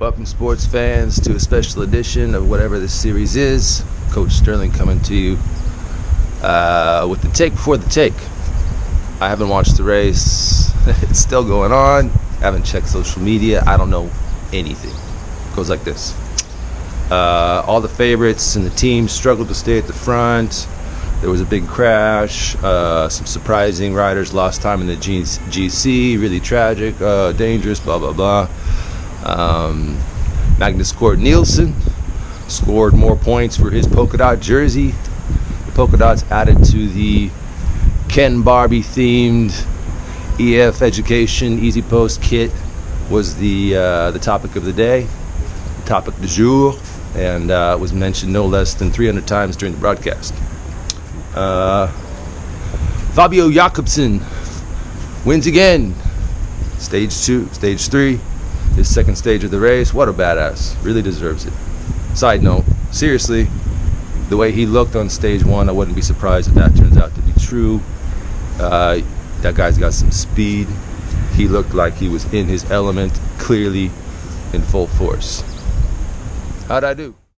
Welcome, sports fans, to a special edition of whatever this series is. Coach Sterling coming to you uh, with the take before the take. I haven't watched the race, it's still going on. I haven't checked social media, I don't know anything. It goes like this uh, All the favorites and the teams struggled to stay at the front. There was a big crash. Uh, some surprising riders lost time in the GC. Really tragic, uh, dangerous, blah, blah, blah. Um, Magnus Cort Nielsen scored more points for his polka dot jersey. The polka dots added to the Ken Barbie themed EF Education EasyPost kit was the uh, the topic of the day, the topic du jour, and uh, was mentioned no less than 300 times during the broadcast. Uh, Fabio Jakobsen wins again. Stage two, stage three, his second stage of the race. What a badass. Really deserves it. Side note, seriously, the way he looked on stage one, I wouldn't be surprised if that turns out to be true. Uh, that guy's got some speed. He looked like he was in his element, clearly in full force. How'd I do?